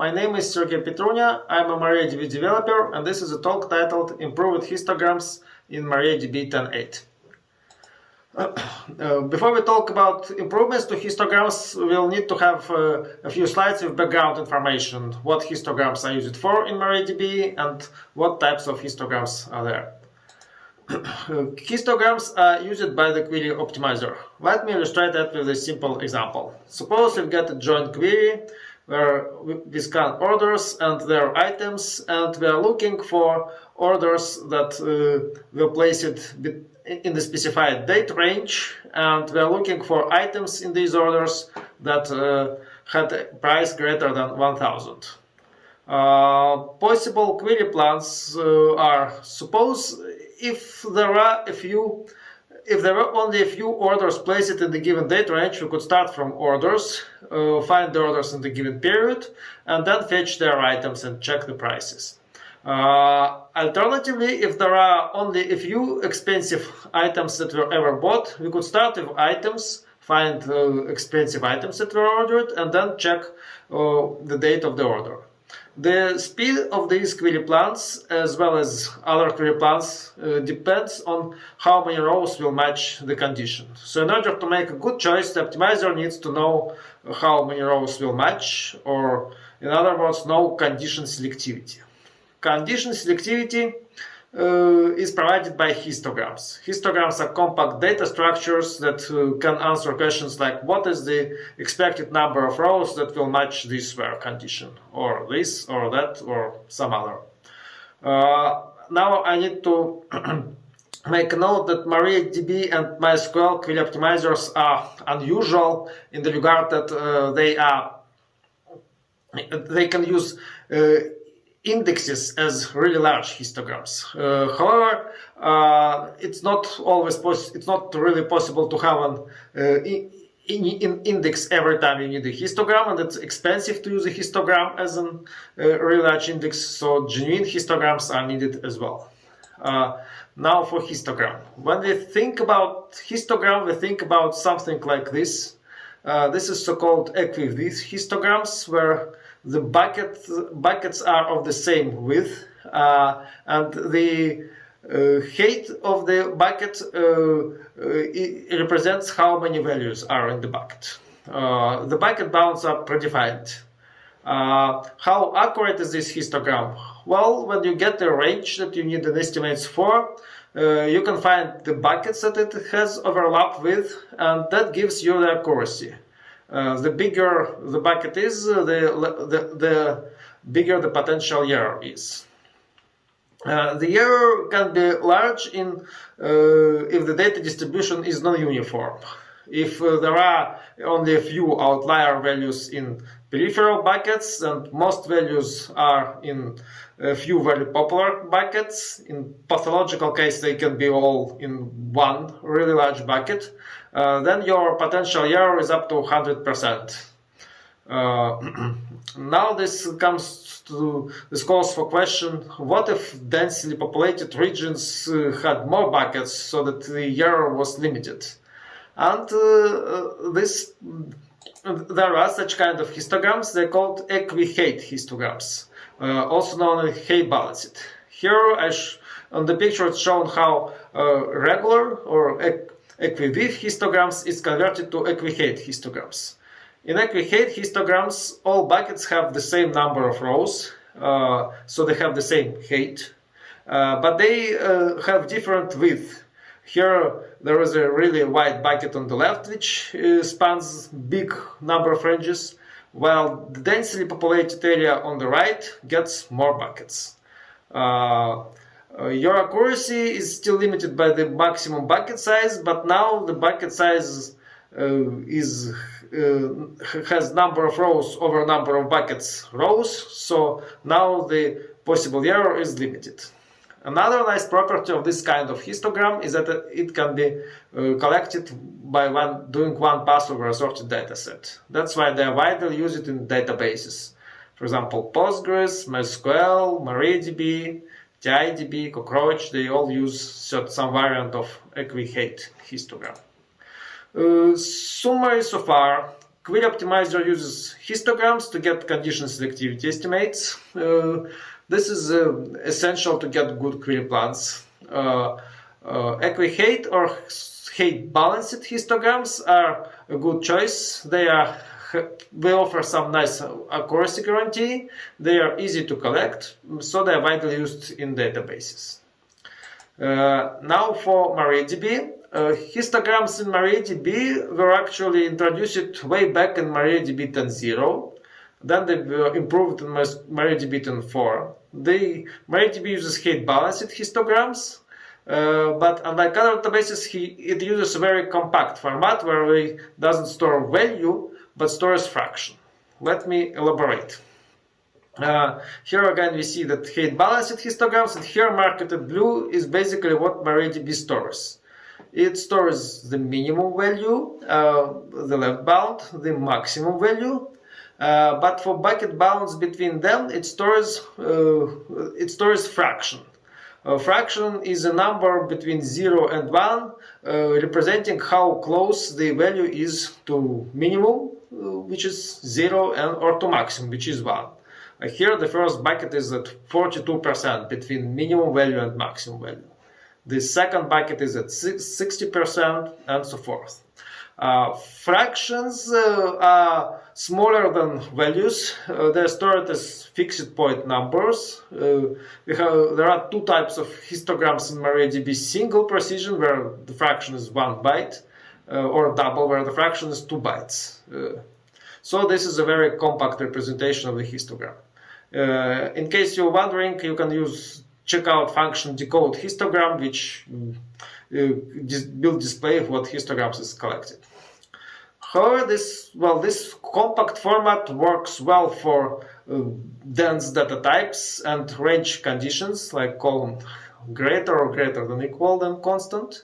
my name is Sergey Petrunya, I'm a MariaDB developer and this is a talk titled Improved Histograms in MariaDB 10.8. Uh, before we talk about improvements to histograms, we'll need to have uh, a few slides with background information, what histograms are used for in MariaDB and what types of histograms are there. histograms are used by the query optimizer. Let me illustrate that with a simple example. Suppose we've got a join query where we scan orders and their items and we are looking for orders that uh, will place it in the specified date range and we are looking for items in these orders that uh, had a price greater than 1000. Uh, possible query plans uh, are suppose if there are a few if there are only a few orders placed in the given date range, we could start from orders, uh, find the orders in the given period, and then fetch their items and check the prices. Uh, alternatively, if there are only a few expensive items that were ever bought, we could start with items, find uh, expensive items that were ordered, and then check uh, the date of the order. The speed of these query plans, as well as other query plans, uh, depends on how many rows will match the condition. So in order to make a good choice, the optimizer needs to know how many rows will match, or in other words, know condition selectivity. Condition selectivity uh, is provided by histograms. Histograms are compact data structures that uh, can answer questions like what is the expected number of rows that will match this where condition, or this, or that, or some other. Uh, now I need to make note that MariaDB and MySQL query optimizers are unusual in the regard that uh, they are they can use uh, indexes as really large histograms. Uh, however, uh, it's not always it's not really possible to have an uh, in, in index every time you need a histogram and it's expensive to use a histogram as a uh, really large index so genuine histograms are needed as well. Uh, now for histogram. When we think about histogram we think about something like this. Uh, this is so-called equi-width histograms where the bucket, buckets are of the same width uh, and the uh, height of the bucket uh, uh represents how many values are in the bucket. Uh, the bucket bounds are predefined. Uh, how accurate is this histogram? Well, when you get the range that you need an estimates for, you can find the buckets that it has overlap with and that gives you the accuracy. Uh, the bigger the bucket is, uh, the, the, the bigger the potential error is. Uh, the error can be large in uh, if the data distribution is non-uniform. If uh, there are only a few outlier values in peripheral buckets and most values are in a few very popular buckets, in pathological case they can be all in one really large bucket, uh, then your potential error is up to 100%. Uh, now this comes to this calls for question what if densely populated regions uh, had more buckets so that the error was limited and uh, uh this there are such kind of histograms they're called equi-height histograms uh, also known as height balanced here on the picture it's shown how regular or equi-width histograms is converted to equi-height histograms. In equi-height histograms, all buckets have the same number of rows, uh, so they have the same height, uh, but they uh, have different width. Here there is a really wide bucket on the left, which uh, spans big number of ranges, while the densely populated area on the right gets more buckets. Uh, your accuracy is still limited by the maximum bucket size, but now the bucket size uh, is uh, has number of rows over number of buckets rows, so now the possible error is limited. Another nice property of this kind of histogram is that it can be uh, collected by one, doing one pass over a sorted dataset. That's why they are widely used in databases. For example, Postgres, MySQL, MariaDB, TiDB, Cockroach, they all use some variant of equi-height histogram. Uh, summary so far, Query Optimizer uses histograms to get condition selectivity estimates. Uh, this is uh, essential to get good query plans. Uh, uh, equi-height or height balanced histograms are a good choice. They are they offer some nice accuracy guarantee. They are easy to collect, so they are widely used in databases. Uh, now for MariaDB. Uh, histograms in MariaDB were actually introduced way back in MariaDB 10.0. Then they were improved in MariaDB 10.4. The MariaDB uses height balanced histograms, uh, but unlike other databases, he, it uses a very compact format where it doesn't store value, but stores fraction. Let me elaborate. Uh, here again we see that height balanced histograms and here marked blue is basically what MariaDB stores. It stores the minimum value, uh, the left bound, the maximum value, uh, but for bucket bounds between them it stores uh, it stores fraction. A fraction is a number between 0 and 1 uh, representing how close the value is to minimum which is 0 and or to maximum which is 1. Uh, here the first bucket is at 42% between minimum value and maximum value. The second bucket is at 60% and so forth. Uh, fractions uh, are smaller than values. Uh, they're stored as fixed point numbers. Uh, have, there are two types of histograms in MariaDB. Single precision, where the fraction is one byte, or double, where the fraction is two bytes. Uh, so this is a very compact representation of the histogram. Uh, in case you're wondering, you can use checkout function decode histogram, which uh, will display what histograms is collected. However, this well, this compact format works well for uh, dense data types and range conditions like column greater or greater than equal than constant.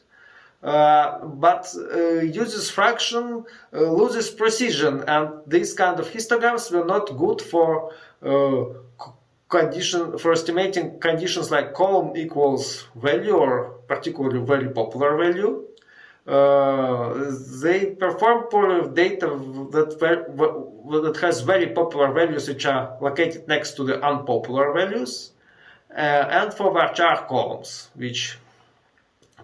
Uh, but uh, uses fraction uh, loses precision and these kind of histograms were not good for condition for estimating conditions like column equals value or particularly very popular value. Uh, they perform poorly with data that, that has very popular values which are located next to the unpopular values uh, and for varchar columns which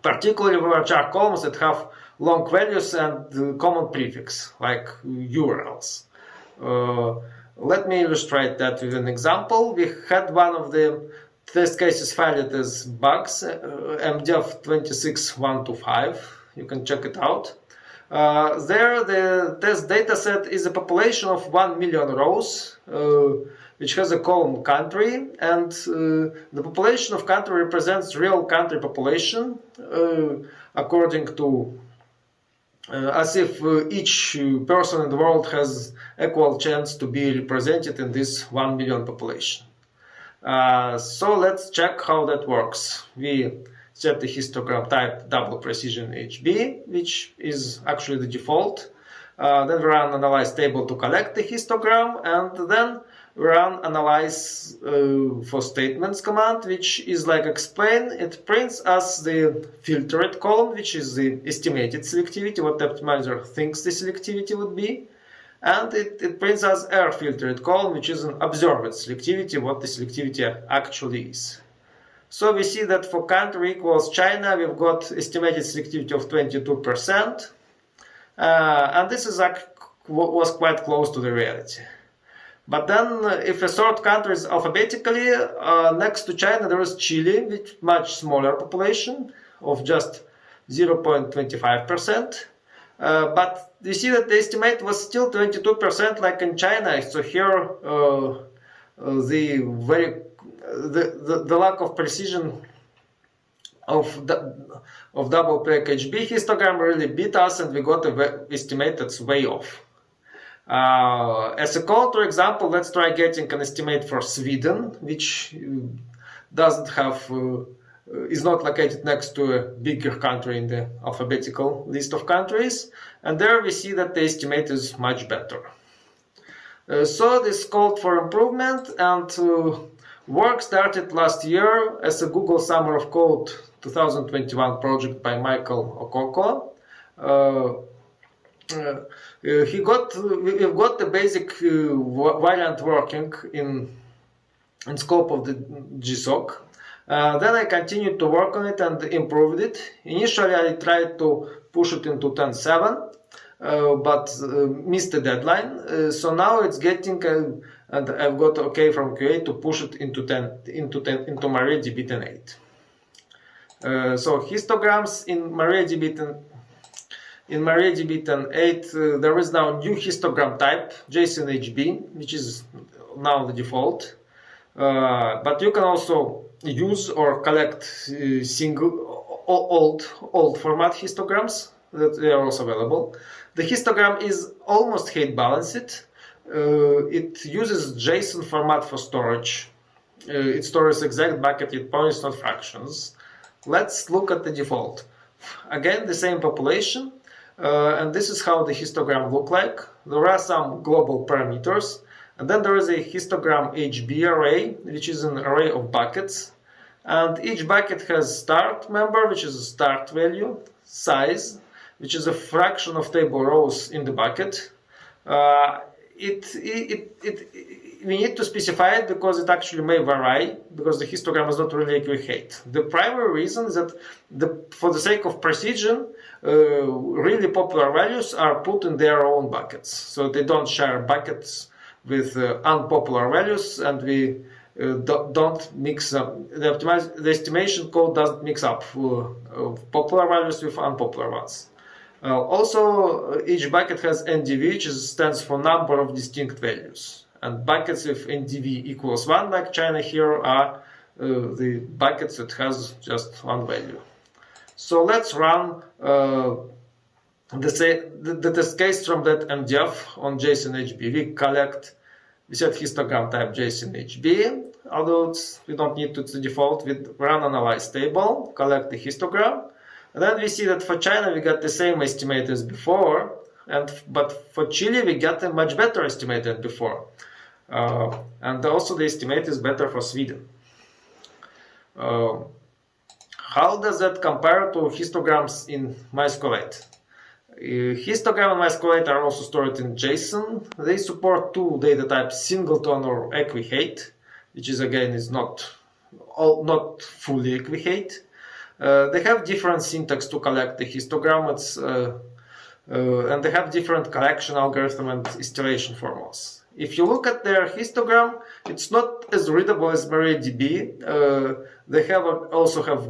particularly varchar columns that have long values and common prefix like URLs. Uh, let me illustrate that with an example. We had one of the test cases filed as bugs, uh, MDEV 26125. You can check it out. Uh, there, the test dataset is a population of 1 million rows, uh, which has a column country, and uh, the population of country represents real country population uh, according to uh, as if each person in the world has equal chance to be represented in this 1 million population. Uh, so let's check how that works. We set the histogram type double precision HB, which is actually the default. Uh, then we run analyze table to collect the histogram, and then run analyze uh, for statements command, which is like explain. It prints us the filtered column, which is the estimated selectivity, what the optimizer thinks the selectivity would be. And it, it prints us error filtered column, which is an observed selectivity, what the selectivity actually is. So we see that for country equals China, we've got estimated selectivity of 22%. Uh, and this is was quite close to the reality. But then, uh, if a sort countries alphabetically, uh, next to China there is Chile with much smaller population of just 0.25%. Uh, but you see that the estimate was still 22% like in China. So here uh, uh the very the, the, the lack of precision of the, of double prec HB histogram really beat us and we got an estimate that's way off. Uh, as a counter example, let's try getting an estimate for Sweden, which uh, doesn't have, uh, is not located next to a bigger country in the alphabetical list of countries. And there we see that the estimate is much better. Uh, so this called for improvement and uh, work started last year as a Google Summer of Code 2021 project by Michael Okoko. Uh, uh, he got we've got the basic variant working in in scope of the GSOC. Uh, then I continued to work on it and improved it. Initially, I tried to push it into 10.7, uh, but uh, missed the deadline. Uh, so now it's getting, uh, and I've got OK from QA to push it into 10 into 10 into MariaDB 10.8. Uh, so histograms in MariaDB 10, in MariaDB 10.8 there is now a new histogram type JSON-HB, which is now the default. but you can also use or collect uh, single old old format histograms that they are also available. The histogram is almost height balanced. Uh, it uses JSON format for storage. Uh, it stores exact bucket with points, not fractions. Let's look at the default. Again, the same population, uh, and this is how the histogram look like. There are some global parameters, and then there is a histogram HB array, which is an array of buckets. And each bucket has start member, which is a start value, size, which is a fraction of table rows in the bucket. Uh, it, it, it, it, we need to specify it because it actually may vary, because the histogram is not really accurate. The primary reason is that the, for the sake of precision, really popular values are put in their own buckets. So they don't share buckets with uh, unpopular values and we uh, don't mix up the the estimation code doesn't mix up uh, popular values with unpopular ones. Uh, also, each bucket has NDV, which stands for number of distinct values. And buckets with NDV equals 1, like China here, are uh, the buckets that has just one value. So let's run uh, the, the, the, test case from that MDEV on JSON HB. We collect we set histogram type JSON HB, although we don't need to, to default, we run analyze table, collect the histogram, and then we see that for China we got the same estimate as before, and but for Chile we got a much better estimate than before. Uh, and also the estimate is better for Sweden. Uh, how does that compare to histograms in MySQL 8? Uh, histogram and MySQL 8 are also stored in JSON. They support two data types, singleton or equiheight, which is again is not all, not fully equiheight. Uh, they have different syntax to collect the histogram, uh, uh, and they have different collection algorithm and installation formulas. If you look at their histogram, it's not as readable as MariaDB. Uh, they have a, also have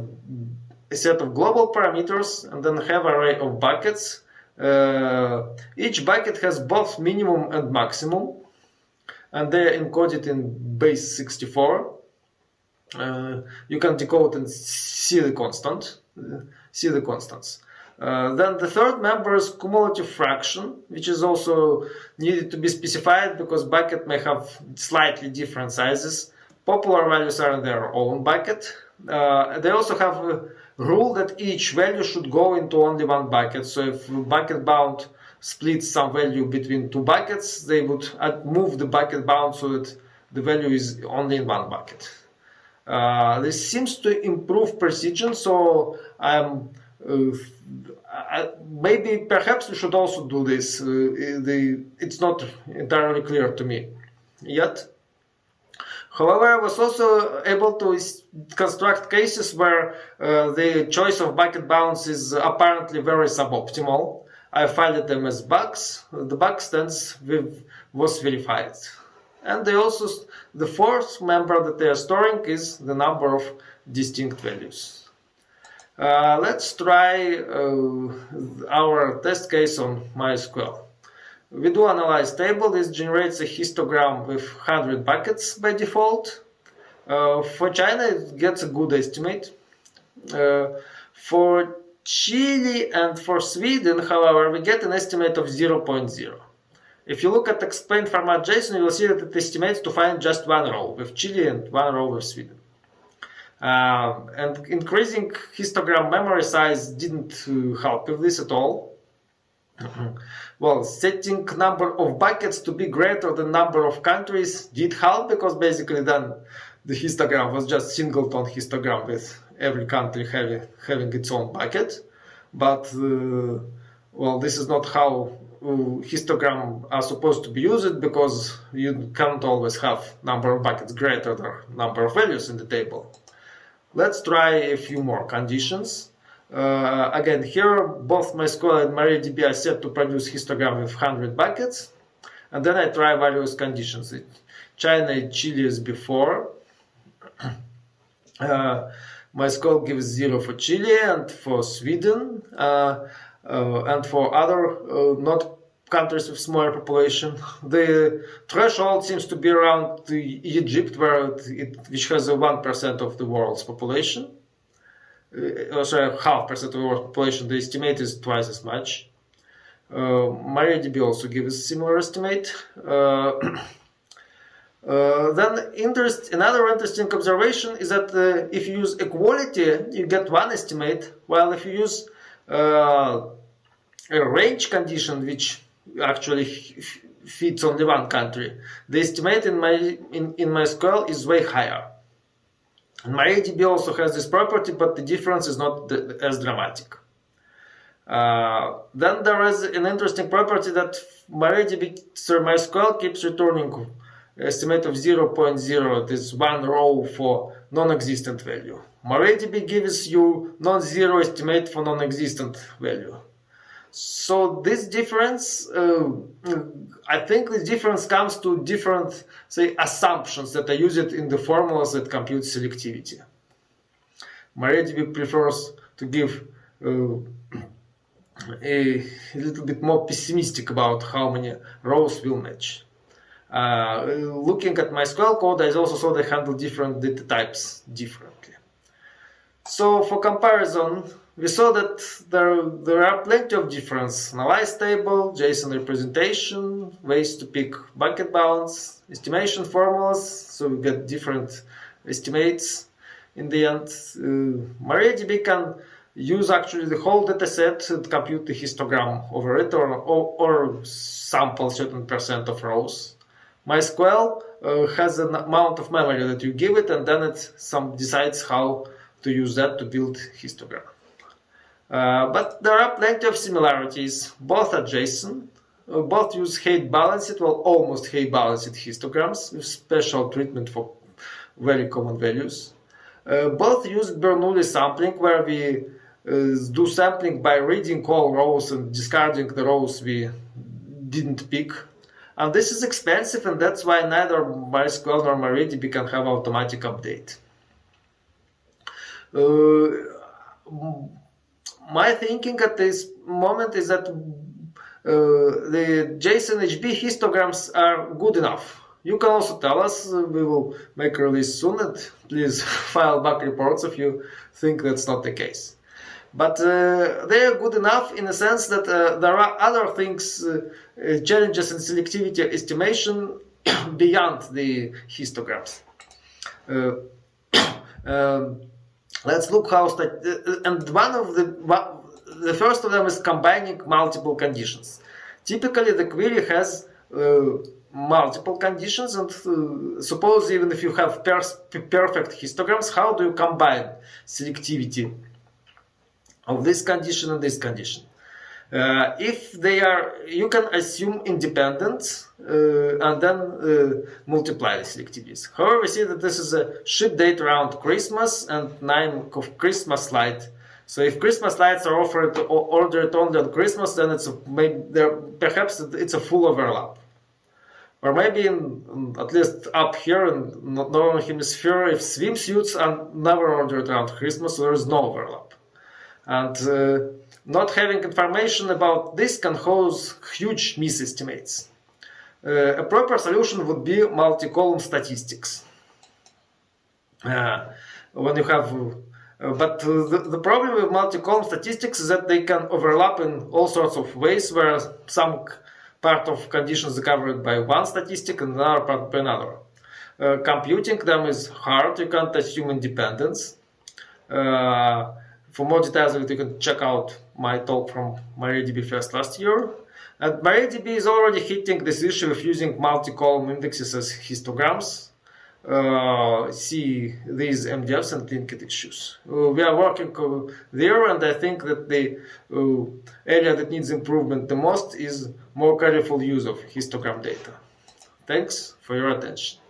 a set of global parameters and then have array of buckets uh, each bucket has both minimum and maximum, and they are encoded in base 64. Uh, you can decode and see the constant, uh, see the constants. Uh, then the third member is cumulative fraction, which is also needed to be specified because bucket may have slightly different sizes. Popular values are in their own bucket. Uh, they also have a rule that each value should go into only one bucket. So if bucket bound splits some value between two buckets, they would move the bucket bound so that the value is only in one bucket. Uh, this seems to improve precision, so I'm uh, maybe perhaps we should also do this. Uh, the, it's not entirely clear to me yet. However, I was also able to construct cases where uh, the choice of bucket bounds is apparently very suboptimal. I filed them as bugs. The bug stance was verified. And they also, the fourth member that they are storing is the number of distinct values. Uh, let's try uh, our test case on MySQL. We do analyze table. This generates a histogram with 100 buckets by default. Uh, for China, it gets a good estimate. Uh, for Chile and for Sweden, however, we get an estimate of 0.0. If you look at explain format JSON, you will see that it estimates to find just one row with Chile and one row with Sweden. Uh, and increasing histogram memory size didn't uh, help with this at all. Well, setting number of buckets to be greater than number of countries did help because basically then the histogram was just singleton histogram with every country having, having its own bucket. But, uh, well, this is not how histogram are supposed to be used because you can't always have number of buckets greater than number of values in the table. Let's try a few more conditions. Uh, again, here both MySQL and MariaDB are set to produce histogram with 100 buckets. And then I try various conditions. China, Chile is before. uh, MySQL gives zero for Chile and for Sweden. Uh, uh, and for other uh, not countries with smaller population. The threshold seems to be around Egypt, where it, which has a one percent of the world's population. Uh, sorry, half percent of the world's population. The estimate is twice as much. Uh, MariaDB also gives a similar estimate. Uh, uh, then interest, another interesting observation is that uh, if you use equality, you get one estimate, while if you use uh, a range condition which actually fits only one country, the estimate in my in, in MySQL is way higher. And MariaDB also has this property, but the difference is not the, as dramatic. Uh, then there is an interesting property that my MariaDB, sorry, MySQL keeps returning estimate of 0.0, this one row for non-existent value. MariaDB gives you non-zero estimate for non-existent value. So this difference, uh, I think this difference comes to different, say, assumptions that are used in the formulas that compute selectivity. MariaDB prefers to give uh, a, little bit more pessimistic about how many rows will match. Uh, looking at MySQL code, I also saw they handle different data types differently. So for comparison, we saw that there, there are plenty of difference. Analyze table, JSON representation, ways to pick bucket bounds, estimation formulas, so we get different estimates in the end. Uh, MariaDB can use actually the whole dataset and compute the histogram over it or, or, or sample certain percent of rows. MySQL uh, has an amount of memory that you give it and then it some decides how to use that to build histogram. Uh, but there are plenty of similarities. Both are JSON. Uh, both use height balanced, well almost height balanced histograms with special treatment for very common values. Uh, both use Bernoulli sampling where we uh, do sampling by reading all rows and discarding the rows we didn't pick and this is expensive and that's why neither MySQL nor MariaDB can have automatic update. Uh, my thinking at this moment is that uh, the JSON HB histograms are good enough. You can also tell us, we will make a release soon and please file bug reports if you think that's not the case. But uh, they are good enough in the sense that uh, there are other things, uh, uh challenges in selectivity estimation beyond the histograms. Uh, um, let's look how, uh, and one of the, the first of them is combining multiple conditions. Typically the query has multiple conditions and uh, suppose even if you have per perfect histograms, how do you combine selectivity of this condition and this condition. Uh, if they are, you can assume independence uh, and then uh, multiply the selectivities. However, we see that this is a ship date around Christmas and nine of Christmas light. So if Christmas lights are offered ordered only on Christmas, then it's a, maybe there, perhaps it's a full overlap. Or maybe in, at least up here in northern hemisphere, if swimsuits are never ordered around Christmas, there is no overlap. And uh, not having information about this can cause huge misestimates. Uh, a proper solution would be multi-column statistics. Uh, when you have, uh, but the, the problem with multi-column statistics is that they can overlap in all sorts of ways where some part of conditions are covered by one statistic and another part by another. Uh, computing them is hard, you can't assume independence. Uh, for more details, you can check out my talk from MariaDB Fest last year. And MariaDB is already hitting this issue of using multi-column indexes as histograms. uh, see these MDEVs and linked issues. Uh, we are working uh, there, and I think that the uh, area that needs improvement the most is more careful use of histogram data. Thanks for your attention.